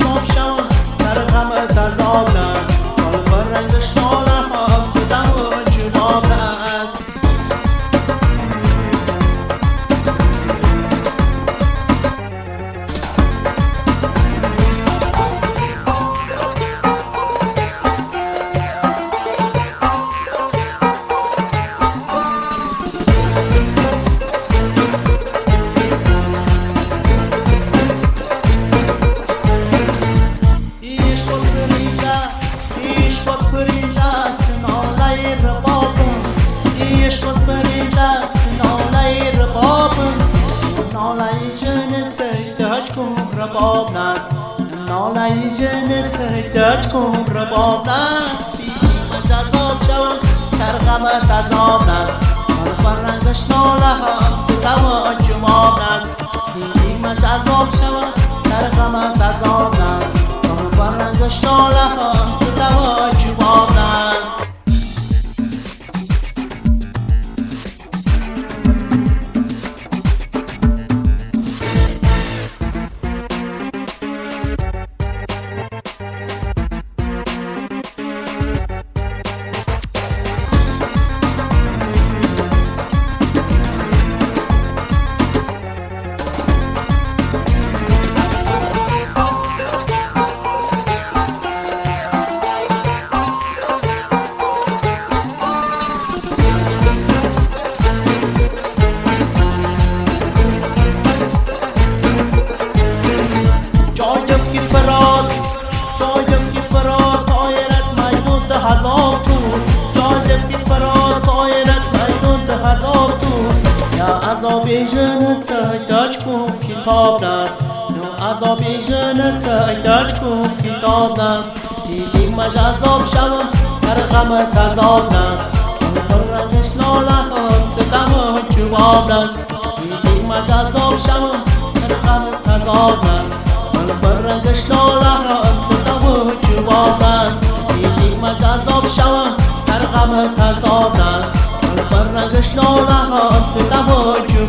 تمام در غمت از آب نه حالا رنگش نالای جن تهدج کن بر آبناز نالای جن تهدج کن بر آبناز اینیم تازه آب شما درکمده تازه آبناز مرفان گشت نالا هم سیگارو آتش می آبناز اینیم تازه آب شما درکمده تازه آبناز یا عذاب جنت ایداج کن کتاب نست دیدیم مج عذاب شوم در غم تذاب نست فرنگش لاله هم ستم و جواب نست دیدیم مج عذاب شوم در غم تذاب نست فرنگش لاله هم ستم پر رگش لال هات دوای